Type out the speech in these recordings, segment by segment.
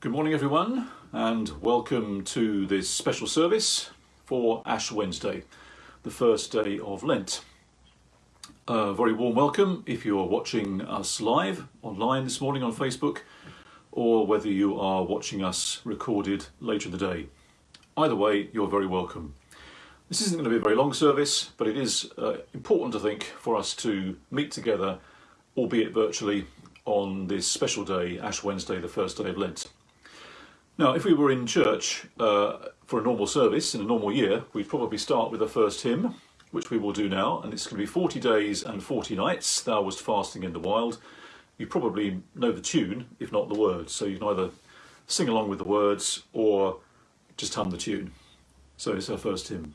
Good morning, everyone, and welcome to this special service for Ash Wednesday, the first day of Lent. A very warm welcome if you are watching us live online this morning on Facebook, or whether you are watching us recorded later in the day. Either way, you're very welcome. This isn't going to be a very long service, but it is uh, important, I think, for us to meet together, albeit virtually, on this special day, Ash Wednesday, the first day of Lent. Now, if we were in church uh, for a normal service in a normal year, we'd probably start with the first hymn, which we will do now, and it's going to be 40 days and 40 nights, Thou wast fasting in the wild. You probably know the tune, if not the words, so you can either sing along with the words or just hum the tune. So it's our first hymn.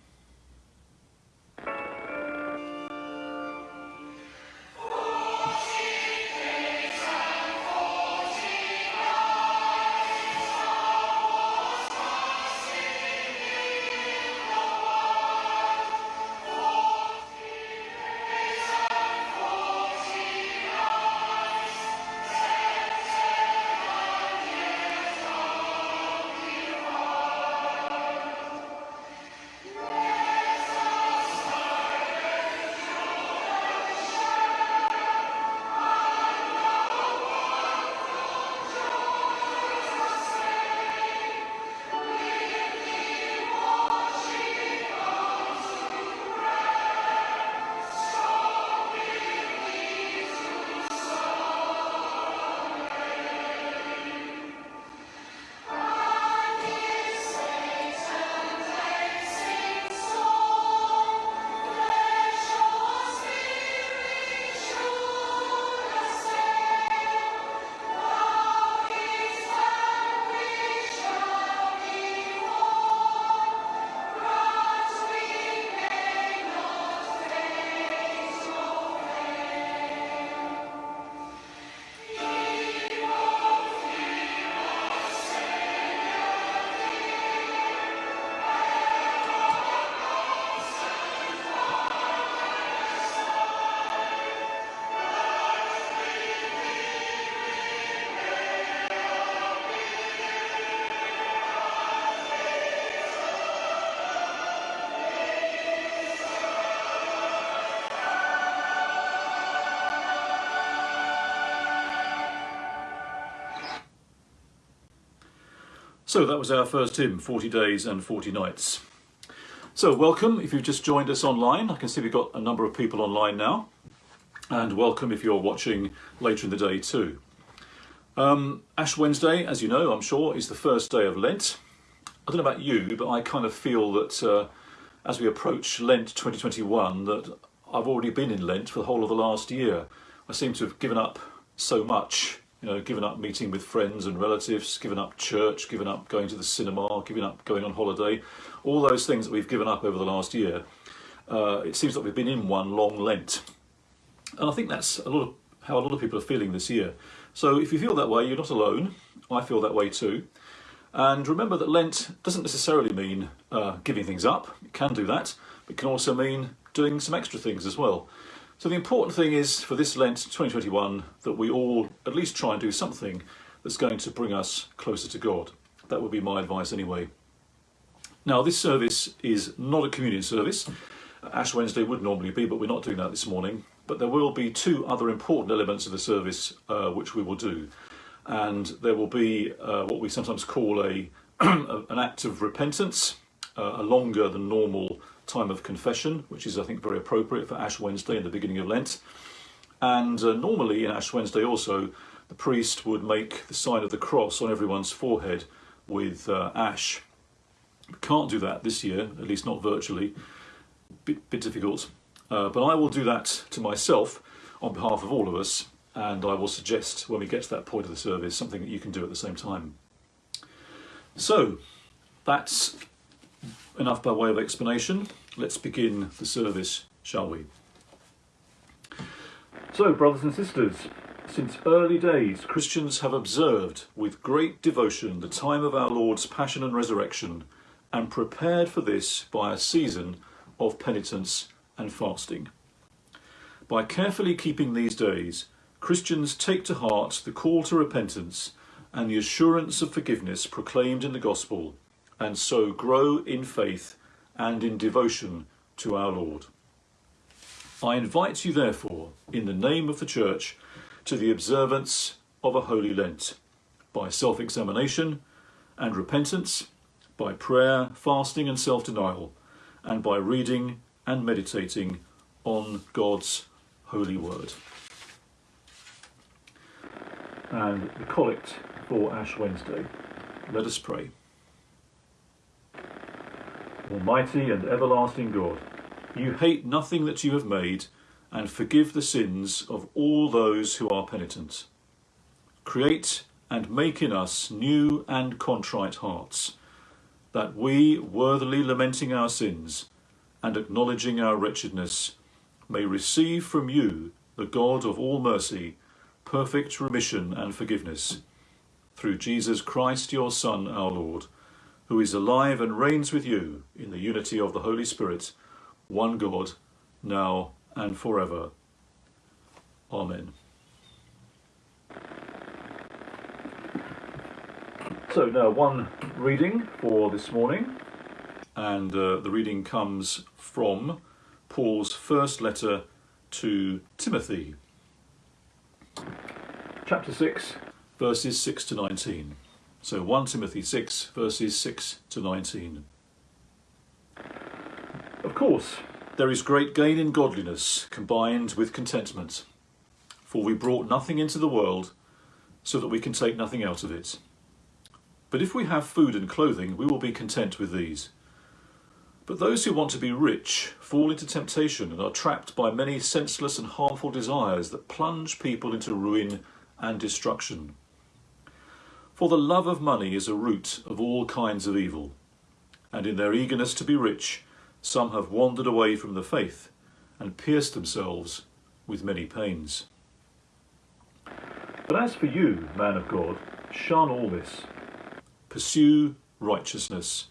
So that was our first hymn, 40 Days and 40 Nights. So welcome if you've just joined us online. I can see we've got a number of people online now. And welcome if you're watching later in the day too. Um, Ash Wednesday, as you know, I'm sure, is the first day of Lent. I don't know about you, but I kind of feel that uh, as we approach Lent 2021, that I've already been in Lent for the whole of the last year. I seem to have given up so much you know, given up meeting with friends and relatives, given up church, given up going to the cinema, given up going on holiday, all those things that we've given up over the last year, uh, it seems like we've been in one long Lent. And I think that's a lot of how a lot of people are feeling this year. So if you feel that way, you're not alone. I feel that way too. And remember that Lent doesn't necessarily mean uh, giving things up. It can do that, but it can also mean doing some extra things as well. So the important thing is for this Lent 2021 that we all at least try and do something that's going to bring us closer to God. That would be my advice anyway. Now this service is not a communion service. Ash Wednesday would normally be, but we're not doing that this morning. But there will be two other important elements of the service uh, which we will do. And there will be uh, what we sometimes call a an act of repentance, uh, a longer than normal time of confession, which is, I think, very appropriate for Ash Wednesday and the beginning of Lent. And uh, normally in Ash Wednesday also, the priest would make the sign of the cross on everyone's forehead with uh, ash. We can't do that this year, at least not virtually. Bit, bit difficult. Uh, but I will do that to myself on behalf of all of us, and I will suggest when we get to that point of the service something that you can do at the same time. So, that's enough by way of explanation. Let's begin the service, shall we? So, brothers and sisters, since early days, Christians have observed with great devotion the time of our Lord's passion and resurrection and prepared for this by a season of penitence and fasting. By carefully keeping these days, Christians take to heart the call to repentance and the assurance of forgiveness proclaimed in the gospel, and so grow in faith and in devotion to our Lord. I invite you, therefore, in the name of the Church, to the observance of a holy Lent, by self examination and repentance, by prayer, fasting, and self denial, and by reading and meditating on God's holy word. And the collect for Ash Wednesday. Let us pray. Almighty and everlasting God, you hate nothing that you have made and forgive the sins of all those who are penitent. Create and make in us new and contrite hearts, that we, worthily lamenting our sins and acknowledging our wretchedness, may receive from you, the God of all mercy, perfect remission and forgiveness. Through Jesus Christ, your Son, our Lord, who is alive and reigns with you in the unity of the Holy Spirit, one God, now and forever. Amen. So now one reading for this morning, and uh, the reading comes from Paul's first letter to Timothy, chapter 6, verses 6 to 19. So 1 Timothy 6, verses 6 to 19. Of course, there is great gain in godliness combined with contentment, for we brought nothing into the world so that we can take nothing out of it. But if we have food and clothing, we will be content with these. But those who want to be rich fall into temptation and are trapped by many senseless and harmful desires that plunge people into ruin and destruction. For the love of money is a root of all kinds of evil, and in their eagerness to be rich, some have wandered away from the faith and pierced themselves with many pains. But as for you, man of God, shun all this Pursue righteousness,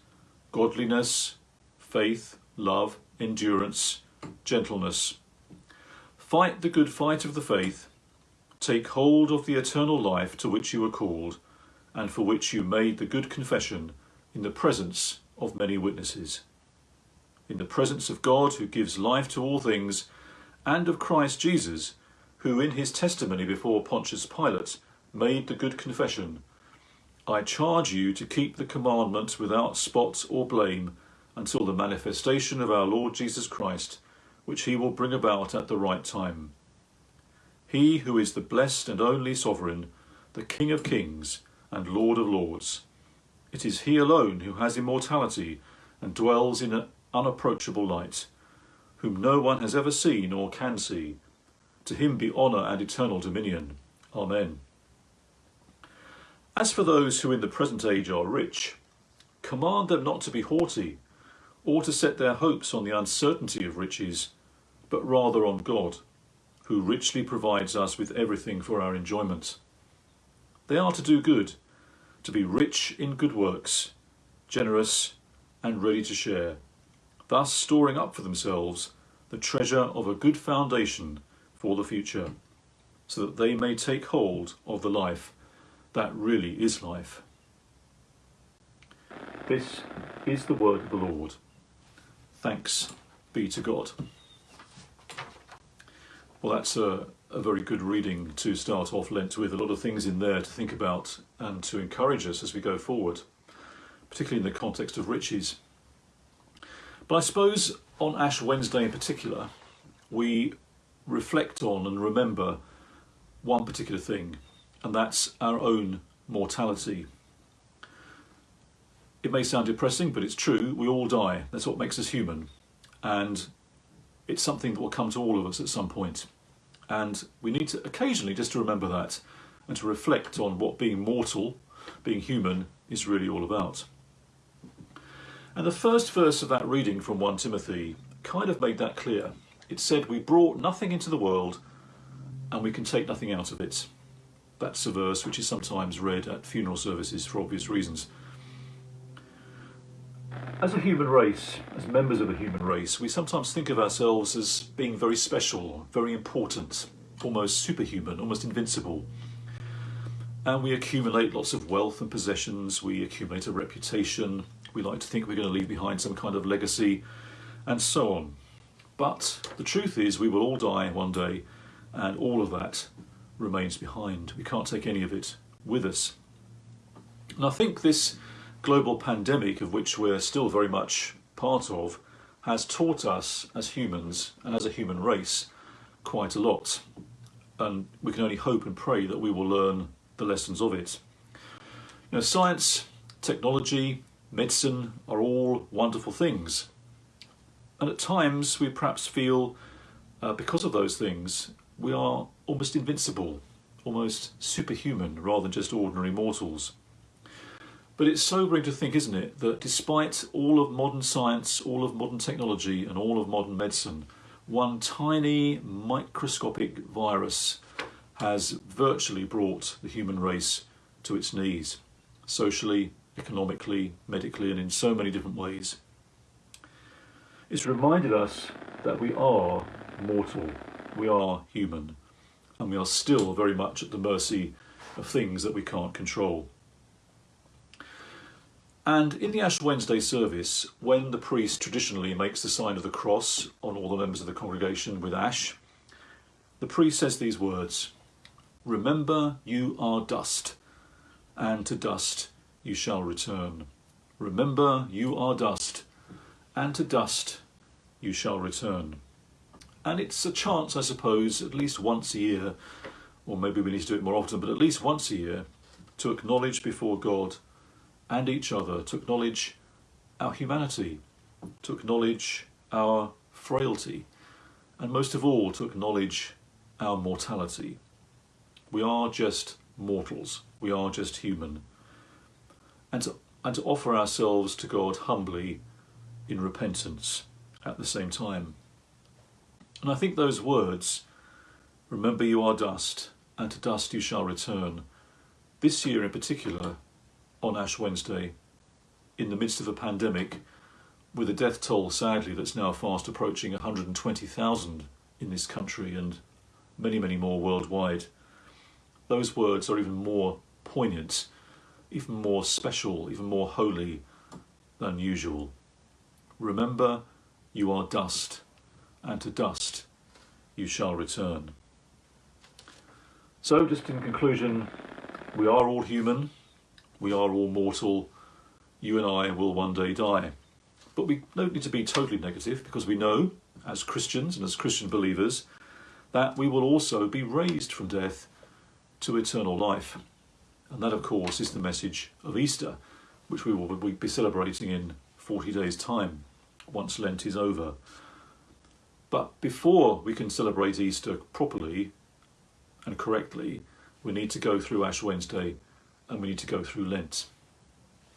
godliness, faith, love, endurance, gentleness. Fight the good fight of the faith. Take hold of the eternal life to which you were called, and for which you made the good confession in the presence of many witnesses. In the presence of God, who gives life to all things, and of Christ Jesus, who in his testimony before Pontius Pilate made the good confession I charge you to keep the commandments without spot or blame until the manifestation of our Lord Jesus Christ, which he will bring about at the right time. He who is the blessed and only sovereign, the King of kings and Lord of lords. It is he alone who has immortality and dwells in an unapproachable light, whom no one has ever seen or can see. To him be honour and eternal dominion. Amen. As for those who in the present age are rich, command them not to be haughty, or to set their hopes on the uncertainty of riches, but rather on God, who richly provides us with everything for our enjoyment. They are to do good, to be rich in good works, generous and ready to share, thus storing up for themselves the treasure of a good foundation for the future, so that they may take hold of the life that really is life. This is the word of the Lord. Thanks be to God. Well, that's a, a very good reading to start off Lent with. A lot of things in there to think about and to encourage us as we go forward, particularly in the context of riches. But I suppose on Ash Wednesday in particular, we reflect on and remember one particular thing, and that's our own mortality. It may sound depressing, but it's true. We all die. That's what makes us human. And it's something that will come to all of us at some point. And we need to occasionally just to remember that and to reflect on what being mortal, being human, is really all about. And the first verse of that reading from 1 Timothy kind of made that clear. It said, We brought nothing into the world and we can take nothing out of it. That's a verse which is sometimes read at funeral services for obvious reasons. As a human race, as members of a human race, we sometimes think of ourselves as being very special, very important, almost superhuman, almost invincible. and we accumulate lots of wealth and possessions, we accumulate a reputation, we like to think we're going to leave behind some kind of legacy, and so on. But the truth is, we will all die one day, and all of that remains behind. We can't take any of it with us. And I think this global pandemic, of which we're still very much part of, has taught us as humans and as a human race quite a lot. And we can only hope and pray that we will learn the lessons of it. Know, science, technology, medicine are all wonderful things. And at times we perhaps feel, uh, because of those things, we are almost invincible, almost superhuman rather than just ordinary mortals. But it's sobering to think, isn't it, that despite all of modern science, all of modern technology, and all of modern medicine, one tiny microscopic virus has virtually brought the human race to its knees, socially, economically, medically, and in so many different ways. It's reminded us that we are mortal, we are human, and we are still very much at the mercy of things that we can't control. And in the Ash Wednesday service, when the priest traditionally makes the sign of the cross on all the members of the congregation with ash, the priest says these words Remember you are dust, and to dust you shall return. Remember you are dust, and to dust you shall return. And it's a chance, I suppose, at least once a year, or maybe we need to do it more often, but at least once a year, to acknowledge before God and each other, to acknowledge our humanity, to acknowledge our frailty, and most of all, to acknowledge our mortality. We are just mortals. We are just human. And to, and to offer ourselves to God humbly in repentance at the same time. And I think those words, remember you are dust, and to dust you shall return, this year in particular, on Ash Wednesday, in the midst of a pandemic, with a death toll, sadly, that's now fast approaching 120,000 in this country and many, many more worldwide those words are even more poignant, even more special, even more holy than usual. Remember, you are dust, and to dust you shall return. So, just in conclusion, we are all human, we are all mortal, you and I will one day die. But we don't need to be totally negative because we know, as Christians and as Christian believers, that we will also be raised from death to eternal life. And that, of course, is the message of Easter, which we will be celebrating in 40 days' time, once Lent is over. But before we can celebrate Easter properly and correctly, we need to go through Ash Wednesday and we need to go through Lent.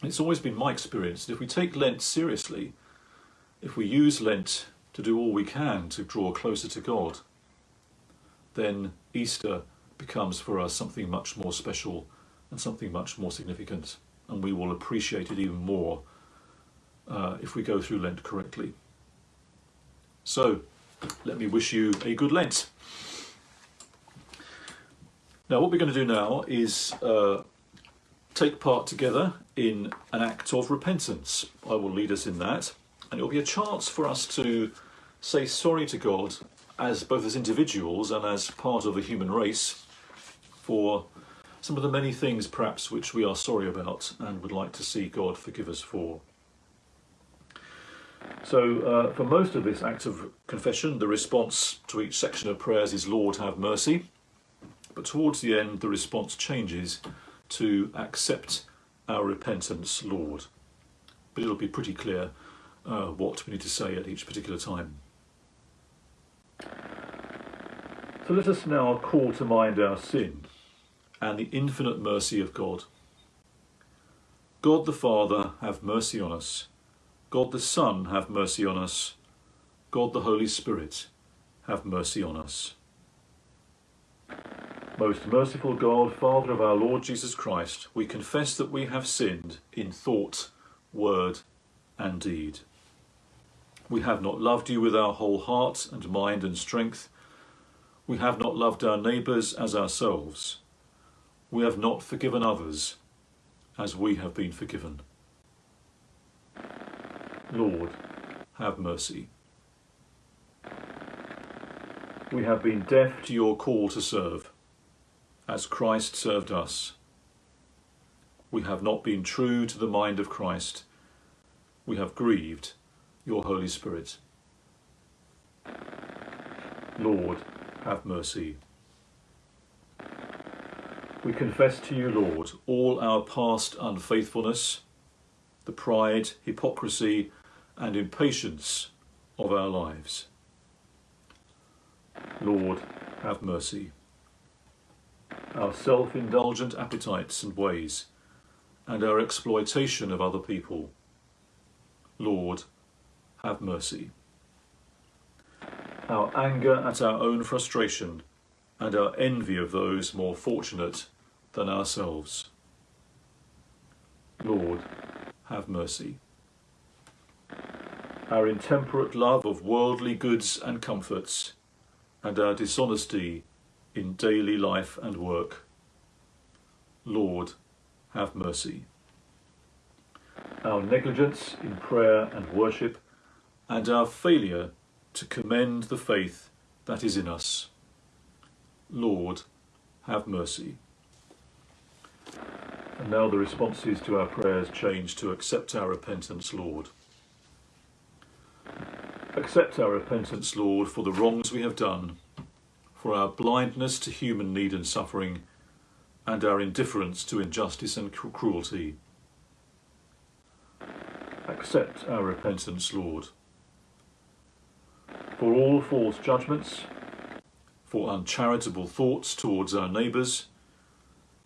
It's always been my experience that if we take Lent seriously, if we use Lent to do all we can to draw closer to God, then Easter becomes for us something much more special and something much more significant. And we will appreciate it even more uh, if we go through Lent correctly. So, let me wish you a good Lent. Now, what we're going to do now is uh, take part together in an act of repentance. I will lead us in that, and it will be a chance for us to say sorry to God as both as individuals and as part of the human race for some of the many things perhaps which we are sorry about and would like to see God forgive us for. So, uh, for most of this act of confession, the response to each section of prayers is Lord, have mercy. But towards the end, the response changes to accept our repentance, Lord. But it'll be pretty clear uh, what we need to say at each particular time. So let us now call to mind our sin and the infinite mercy of God. God the Father, have mercy on us. God the Son, have mercy on us. God the Holy Spirit, have mercy on us. Most merciful God, Father of our Lord Jesus Christ, we confess that we have sinned in thought, word, and deed. We have not loved you with our whole heart and mind and strength. We have not loved our neighbours as ourselves. we have not forgiven others as we have been forgiven. Lord, have mercy. We have been deaf to your call to serve, as Christ served us. We have not been true to the mind of Christ. We have grieved your Holy Spirit. Lord, have mercy. We confess to you, Lord, all our past unfaithfulness, the pride, hypocrisy, and impatience of our lives. Lord, have mercy. Our self indulgent appetites and ways, and our exploitation of other people. Lord, have mercy. Our anger at our own frustration and our envy of those more fortunate than ourselves. Lord, have mercy. Our intemperate love of worldly goods and comforts, and our dishonesty in daily life and work. Lord, have mercy. Our negligence in prayer and worship, and our failure to commend the faith that is in us. Lord, have mercy. And now the responses to our prayers change to accept our repentance, Lord. Accept our repentance, Lord, for the wrongs we have done, for our blindness to human need and suffering, and our indifference to injustice and cruelty. Accept our repentance, Lord, for all false judgments, for uncharitable thoughts towards our neighbours,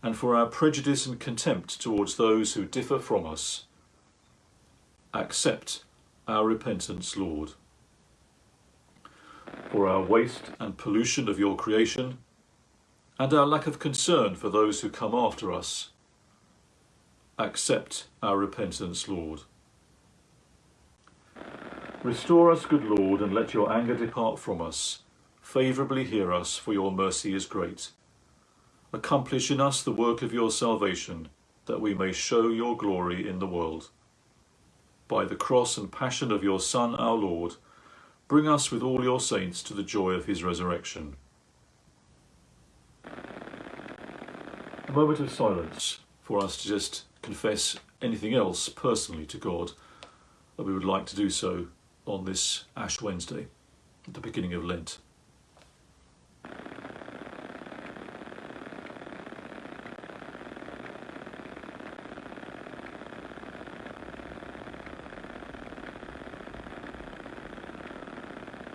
and for our prejudice and contempt towards those who differ from us. Accept our repentance, Lord. For our waste and pollution of your creation, and our lack of concern for those who come after us. Accept our repentance, Lord. Restore us, good Lord, and let your anger depart from us. Favourably hear us, for your mercy is great. Accomplish in us the work of your salvation, that we may show your glory in the world. By the cross and passion of your Son, our Lord, bring us with all your saints to the joy of his resurrection. A moment of silence for us to just confess anything else personally to God that we would like to do so on this Ash Wednesday, at the beginning of Lent.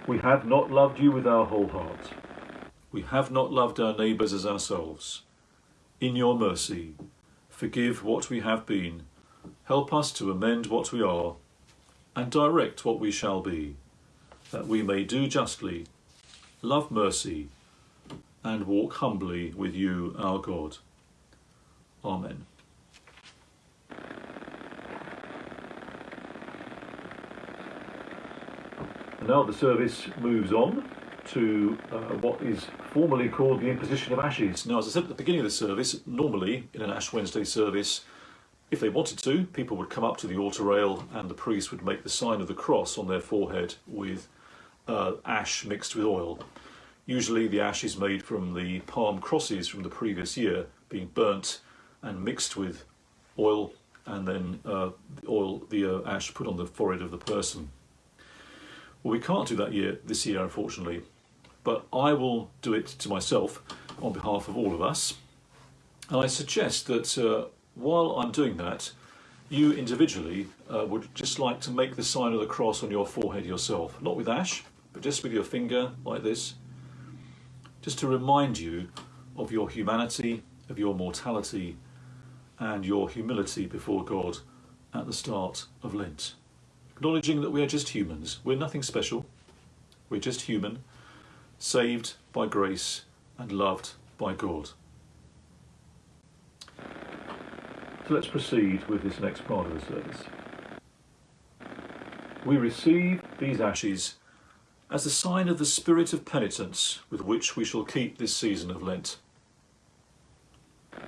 We have not loved you with our whole heart. We have not loved our neighbours as ourselves. In your mercy, forgive what we have been, help us to amend what we are, and direct what we shall be, that we may do justly, love mercy, and walk humbly with you, our God. Amen. Now the service moves on to uh, what is formally called the imposition of ashes. Now, as I said at the beginning of the service, normally in an Ash Wednesday service, if they wanted to, people would come up to the altar rail and the priest would make the sign of the cross on their forehead with uh, ash mixed with oil. Usually the ash is made from the palm crosses from the previous year being burnt and mixed with oil and then uh, the oil, the uh, ash put on the forehead of the person. Well, we can't do that year this year, unfortunately, but I will do it to myself on behalf of all of us. And I suggest that uh, while I'm doing that, you individually uh, would just like to make the sign of the cross on your forehead yourself, not with ash, but just with your finger like this, just to remind you of your humanity, of your mortality, and your humility before God at the start of Lent. Acknowledging that we are just humans, we're nothing special, we're just human, saved by grace and loved by God. So let's proceed with this next part of the service. We receive these ashes as a sign of the spirit of penitence with which we shall keep this season of Lent.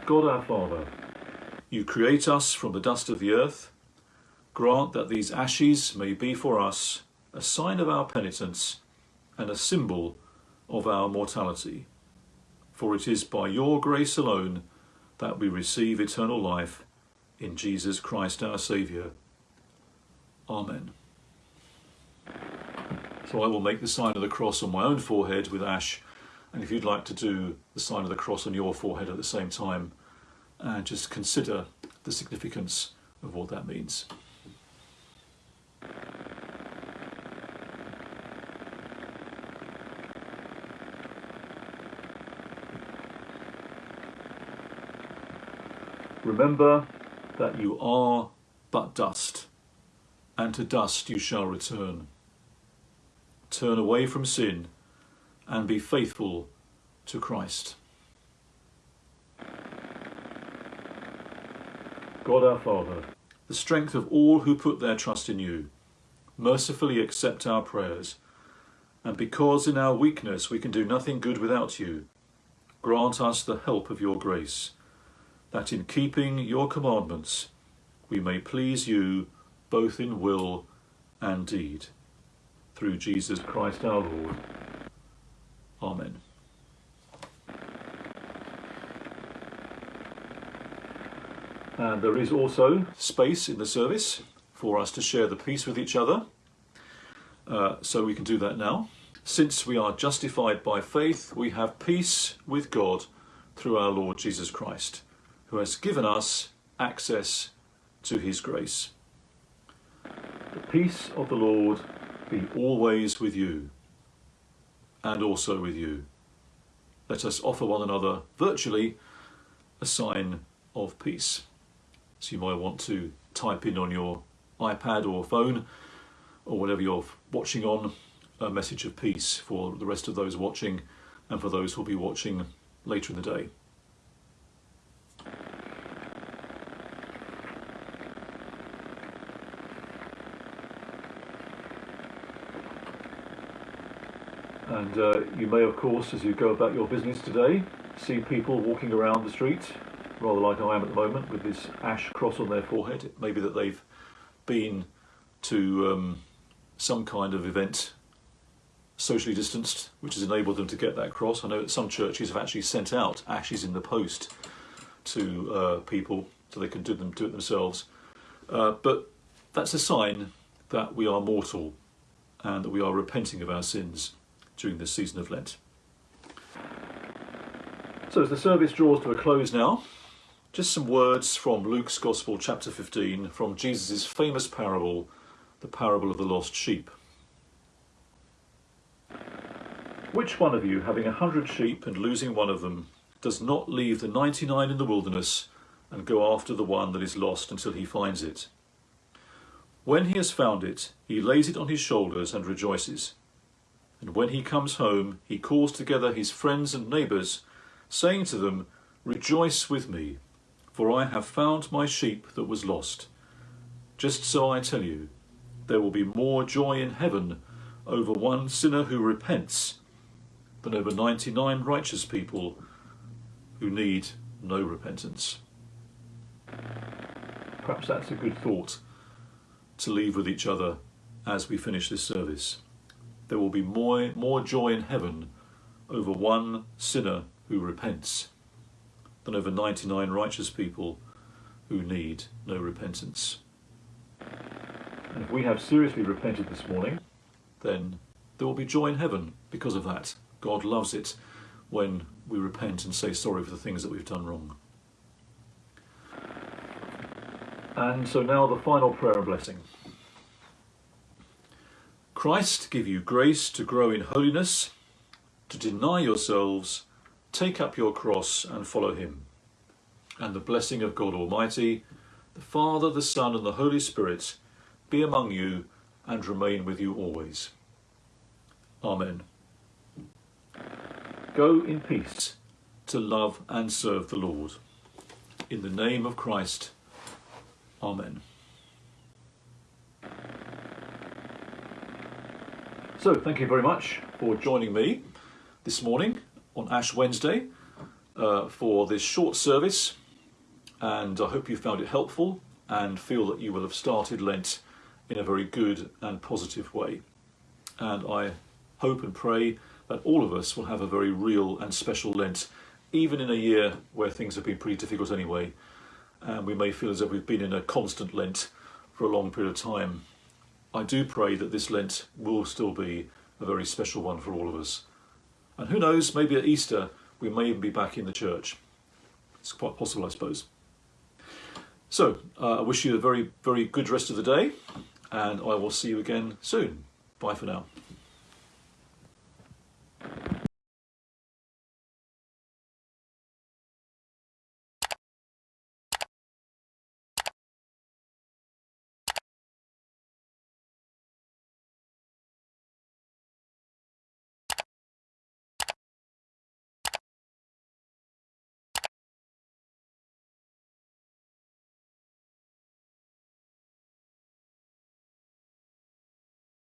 God our Father, you create us from the dust of the earth. Grant that these ashes may be for us a sign of our penitence and a symbol of our mortality. For it is by your grace alone that we receive eternal life in Jesus Christ our Saviour. Amen. So I will make the sign of the cross on my own forehead with ash, and if you'd like to do the sign of the cross on your forehead at the same time, and just consider the significance of what that means. Remember that you are but dust, and to dust you shall return. Turn away from sin and be faithful to Christ. God our Father, the strength of all who put their trust in you, mercifully accept our prayers, and because in our weakness we can do nothing good without you, grant us the help of your grace that in keeping your commandments we may please you both in will and deed. Through Jesus Christ our Lord. Amen. And there is also space in the service for us to share the peace with each other. Uh, so we can do that now. Since we are justified by faith, we have peace with God through our Lord Jesus Christ who has given us access to his grace. The peace of the Lord be always with you and also with you. Let us offer one another virtually a sign of peace. So you might want to type in on your iPad or phone or whatever you're watching on a message of peace for the rest of those watching and for those who will be watching later in the day. And uh, you may, of course, as you go about your business today, see people walking around the street, rather like I am at the moment, with this ash cross on their forehead. It may be that they've been to um, some kind of event socially distanced, which has enabled them to get that cross. I know that some churches have actually sent out ashes in the post to uh, people so they can do them do it themselves. Uh, but that's a sign that we are mortal and that we are repenting of our sins during this season of Lent. So as the service draws to a close now, just some words from Luke's Gospel, chapter 15, from Jesus' famous parable, the parable of the lost sheep. Which one of you, having a hundred sheep and losing one of them, does not leave the 99 in the wilderness and go after the one that is lost until he finds it? When he has found it, he lays it on his shoulders and rejoices. And when he comes home, he calls together his friends and neighbours, saying to them, Rejoice with me, for I have found my sheep that was lost. Just so I tell you, there will be more joy in heaven over one sinner who repents than over 99 righteous people who need no repentance. Perhaps that's a good thought to leave with each other as we finish this service there will be more, more joy in heaven over one sinner who repents than over 99 righteous people who need no repentance. And if we have seriously repented this morning, then there will be joy in heaven because of that. God loves it when we repent and say sorry for the things that we've done wrong. And so now the final prayer and blessing. Christ give you grace to grow in holiness, to deny yourselves, take up your cross and follow him. And the blessing of God Almighty, the Father, the Son and the Holy Spirit be among you and remain with you always. Amen. Go in peace to love and serve the Lord. In the name of Christ. Amen. So, thank you very much for joining me this morning on Ash Wednesday. uh, for this short service, and I hope you found it helpful and feel that you will have started Lent in a very good and positive way. And I hope and pray that all of us will have a very real and special Lent, even in a year where things have been pretty difficult anyway, and we may feel as if we've been in a constant Lent for a long period of time. I do pray that this Lent will still be a very special one for all of us. And who knows, maybe at Easter we may even be back in the church. It's quite possible, I suppose. So, uh, I wish you a very, very good rest of the day, and I will see you again soon. Bye for now.